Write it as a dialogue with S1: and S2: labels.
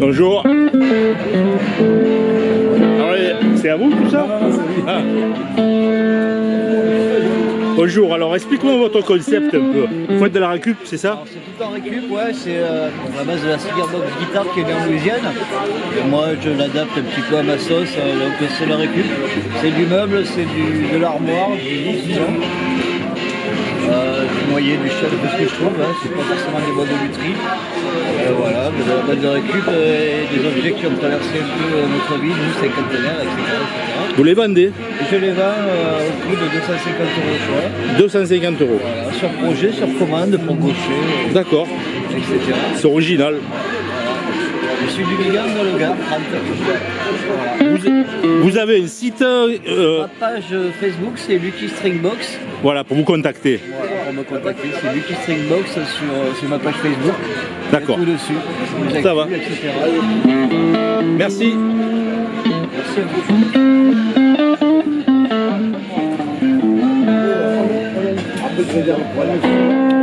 S1: Bonjour. Alors, c'est à vous tout ça? Ah. Bonjour, alors explique-moi votre concept un peu. Vous faites de la récup, c'est ça
S2: C'est tout en récup, ouais, c'est euh, à la base de la box guitare qui est en Louisiane. Moi je l'adapte un petit peu à ma sauce, euh, donc c'est la récup. C'est du meuble, c'est de l'armoire, du lit, disons. Euh, du noyer, du chef, de ce que je trouve, hein, c'est pas forcément des bois de lutherie. Euh, voilà, de la base de récup euh, et des objets qui ont traversé un peu euh, notre vie, nous, cinquantenaires, etc. etc.
S1: Vous les vendez
S2: je les vends euh, au prix de 250 euros au choix.
S1: 250 euros.
S2: Voilà, sur projet, sur commande, pour gaucher,
S1: D'accord,
S2: euh, etc.
S1: c'est original.
S2: Je suis du Ligan dans le Gard, 30. Voilà.
S1: Vous, vous avez un site, euh,
S2: Ma page Facebook, c'est Lucky Stringbox.
S1: voilà, pour vous contacter.
S2: Voilà, pour me contacter, c'est Lucky Stringbox sur, euh, sur ma page Facebook.
S1: D'accord.
S2: Tout dessus.
S1: Ça va.
S2: etc.
S1: Merci.
S2: Merci à vous. de